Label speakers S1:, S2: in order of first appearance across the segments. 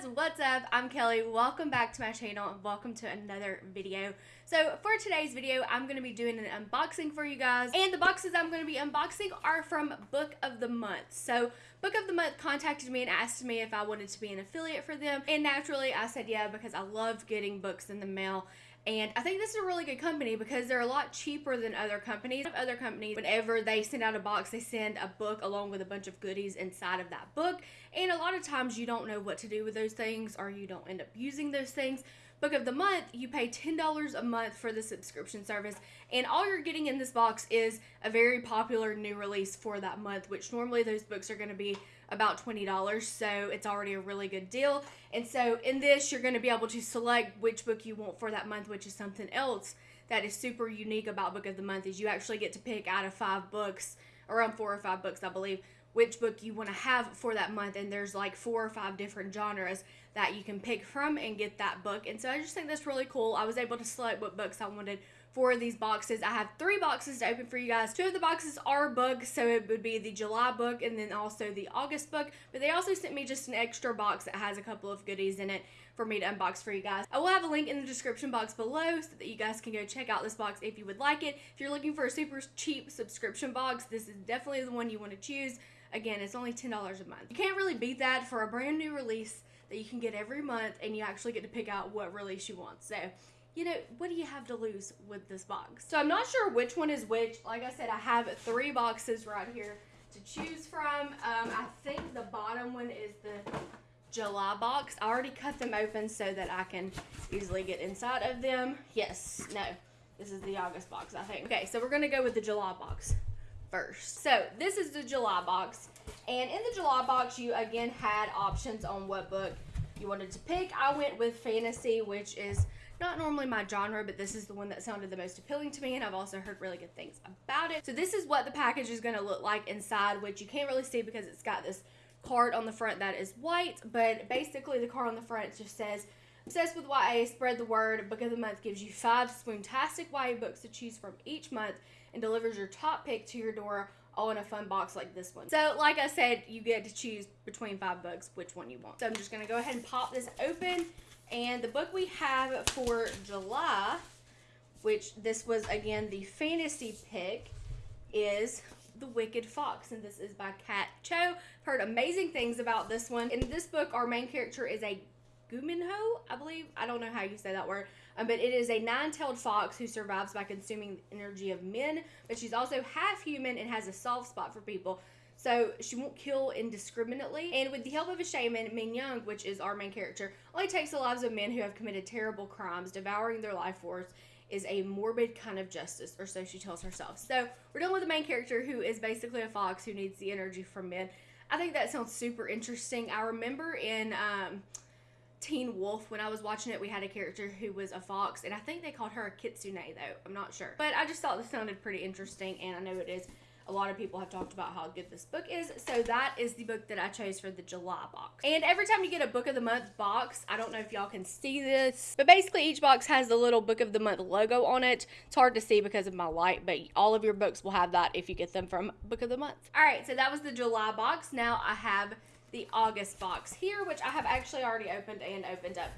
S1: guys, what's up? I'm Kelly. Welcome back to my channel and welcome to another video. So for today's video, I'm going to be doing an unboxing for you guys. And the boxes I'm going to be unboxing are from Book of the Month. So Book of the Month contacted me and asked me if I wanted to be an affiliate for them. And naturally, I said yeah because I love getting books in the mail and I think this is a really good company because they're a lot cheaper than other companies. Other companies, whenever they send out a box, they send a book along with a bunch of goodies inside of that book. And a lot of times you don't know what to do with those things or you don't end up using those things. Book of the month, you pay $10 a month for the subscription service, and all you're getting in this box is a very popular new release for that month, which normally those books are going to be about $20, so it's already a really good deal. And so in this, you're going to be able to select which book you want for that month, which is something else that is super unique about Book of the Month is you actually get to pick out of five books, around four or five books, I believe, which book you want to have for that month and there's like four or five different genres that you can pick from and get that book and so i just think that's really cool i was able to select what books i wanted for these boxes. I have three boxes to open for you guys. Two of the boxes are books, so it would be the July book and then also the August book. But they also sent me just an extra box that has a couple of goodies in it for me to unbox for you guys. I will have a link in the description box below so that you guys can go check out this box if you would like it. If you're looking for a super cheap subscription box, this is definitely the one you want to choose. Again, it's only $10 a month. You can't really beat that for a brand new release that you can get every month and you actually get to pick out what release you want. So you know, what do you have to lose with this box? So I'm not sure which one is which. Like I said, I have three boxes right here to choose from. Um, I think the bottom one is the July box. I already cut them open so that I can easily get inside of them. Yes, no, this is the August box, I think. Okay, so we're gonna go with the July box first. So this is the July box. And in the July box, you again had options on what book you wanted to pick. I went with fantasy, which is not normally my genre, but this is the one that sounded the most appealing to me, and I've also heard really good things about it. So this is what the package is going to look like inside, which you can't really see because it's got this card on the front that is white, but basically the card on the front just says, Obsessed with YA, spread the word. Book of the Month gives you five swoontastic YA books to choose from each month and delivers your top pick to your door all in a fun box like this one. So like I said, you get to choose between five books which one you want. So I'm just going to go ahead and pop this open and the book we have for July, which this was again the fantasy pick, is The Wicked Fox. And this is by Kat Cho. Heard amazing things about this one. In this book, our main character is a Guminho, I believe. I don't know how you say that word. Um, but it is a nine-tailed fox who survives by consuming the energy of men. But she's also half human and has a soft spot for people. So she won't kill indiscriminately. And with the help of a shaman, Miyoung, which is our main character, only takes the lives of men who have committed terrible crimes, devouring their life force is a morbid kind of justice, or so she tells herself. So we're dealing with the main character who is basically a fox who needs the energy from men. I think that sounds super interesting. I remember in um, Teen Wolf, when I was watching it, we had a character who was a fox, and I think they called her a kitsune, though. I'm not sure. But I just thought this sounded pretty interesting, and I know it is a lot of people have talked about how good this book is. So that is the book that I chose for the July box. And every time you get a book of the month box, I don't know if y'all can see this, but basically each box has the little book of the month logo on it. It's hard to see because of my light, but all of your books will have that if you get them from book of the month. All right, so that was the July box. Now I have the August box here, which I have actually already opened and opened up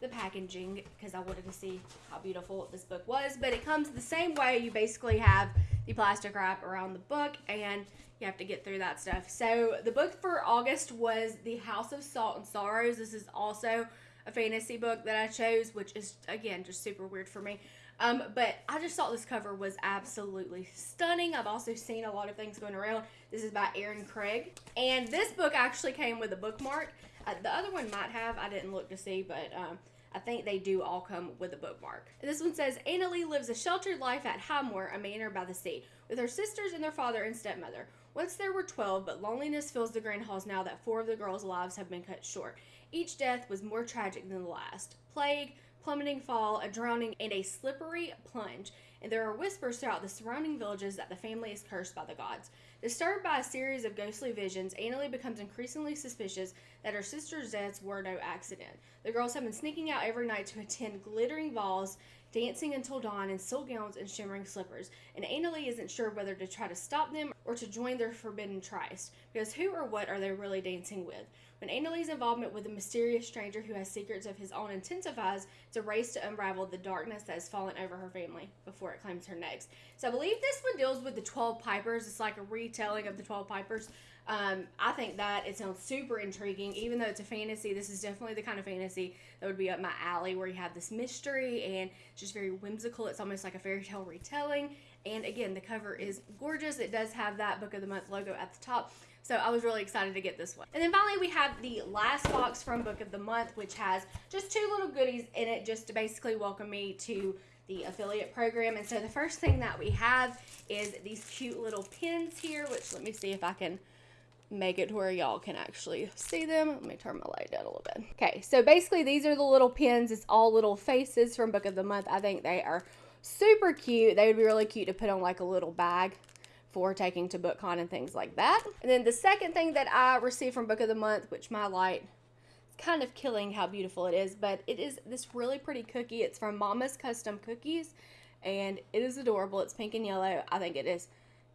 S1: the packaging because I wanted to see how beautiful this book was. But it comes the same way. You basically have the plastic wrap around the book and you have to get through that stuff. So the book for August was The House of Salt and Sorrows. This is also a fantasy book that I chose, which is again just super weird for me. Um, but I just thought this cover was absolutely stunning. I've also seen a lot of things going around. This is by Erin Craig. And this book actually came with a bookmark. Uh, the other one might have. I didn't look to see, but um, I think they do all come with a bookmark. This one says Annaleigh lives a sheltered life at Highmoor, a manor by the sea, with her sisters and their father and stepmother. Once there were 12, but loneliness fills the grand halls now that four of the girls' lives have been cut short. Each death was more tragic than the last plague, plummeting fall, a drowning, and a slippery plunge. And there are whispers throughout the surrounding villages that the family is cursed by the gods. Disturbed by a series of ghostly visions, Annaleigh becomes increasingly suspicious that her sister's deaths were no accident. The girls have been sneaking out every night to attend glittering balls, dancing until dawn in silk gowns and shimmering slippers, and Annaleigh isn't sure whether to try to stop them or to join their forbidden tryst, because who or what are they really dancing with? When Annaleigh's involvement with a mysterious stranger who has secrets of his own intensifies, it's a race to unravel the darkness that has fallen over her family before it claims her next. So I believe this one deals with the 12 Pipers. It's like a retelling of the 12 Pipers. Um, I think that it sounds super intriguing, even though it's a fantasy. This is definitely the kind of fantasy that would be up my alley, where you have this mystery and just very whimsical. It's almost like a fairy tale retelling. And again, the cover is gorgeous. It does have that Book of the Month logo at the top. So I was really excited to get this one. And then finally we have the last box from Book of the Month, which has just two little goodies in it just to basically welcome me to the affiliate program. And so the first thing that we have is these cute little pins here, which let me see if I can make it to where y'all can actually see them. Let me turn my light down a little bit. Okay, so basically these are the little pins. It's all little faces from Book of the Month. I think they are super cute. They would be really cute to put on like a little bag for taking to BookCon and things like that. And then the second thing that I received from Book of the Month, which my light is kind of killing how beautiful it is, but it is this really pretty cookie. It's from Mama's Custom Cookies, and it is adorable. It's pink and yellow. I think it is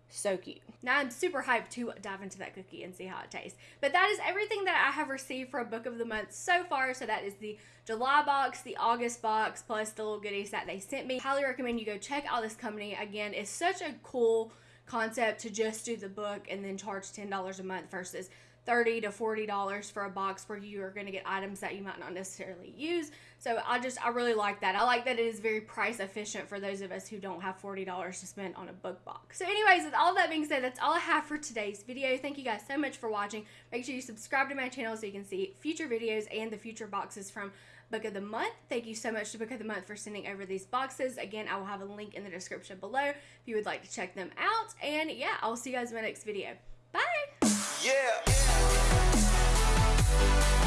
S1: so cute. Now I'm super hyped to dive into that cookie and see how it tastes. But that is everything that I have received for a book of the month so far. So that is the July box, the August box, plus the little goodies that they sent me. Highly recommend you go check out this company. Again, it's such a cool concept to just do the book and then charge $10 a month versus 30 to 40 dollars for a box where you are going to get items that you might not necessarily use. So i just i really like that. I like that it is very price efficient for those of us who don't have 40 dollars to spend on a book box. So anyways with all that being said that's all i have for today's video. Thank you guys so much for watching. Make sure you subscribe to my channel so you can see future videos and the future boxes from book of the month. Thank you so much to book of the month for sending over these boxes. Again i will have a link in the description below if you would like to check them out. And yeah i'll see you guys in my next video. Bye! Yeah. Bye.